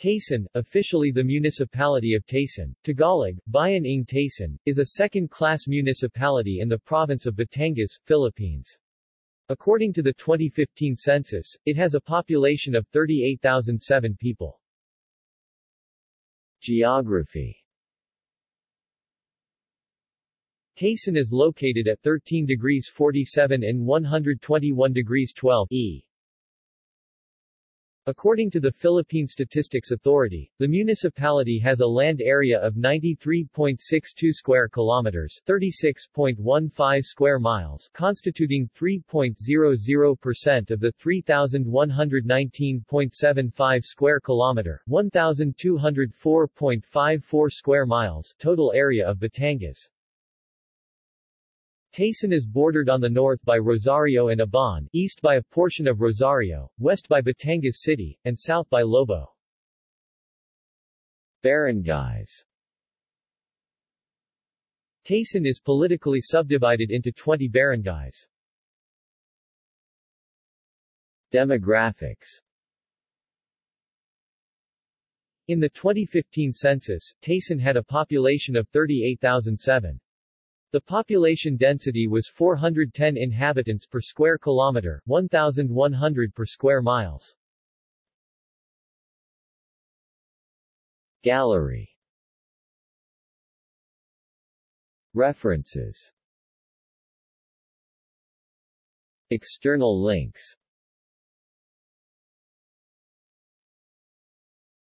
Taysan, officially the municipality of Taysan, Tagalog, Bayan ng Taysan, is a second-class municipality in the province of Batangas, Philippines. According to the 2015 census, it has a population of 38,007 people. Geography Taysan is located at 13 degrees 47 and 121 degrees 12 E. According to the Philippine Statistics Authority, the municipality has a land area of 93.62 square kilometers, 36.15 square miles, constituting 3.00% of the 3119.75 square kilometer, 1204.54 square miles total area of Batangas. Taysan is bordered on the north by Rosario and Ibaan, east by a portion of Rosario, west by Batangas City, and south by Lobo. Barangays Taysan is politically subdivided into 20 barangays. Demographics In the 2015 census, Taysan had a population of 38,007. The population density was 410 inhabitants per square kilometer, 1,100 per square miles. Gallery. References. External links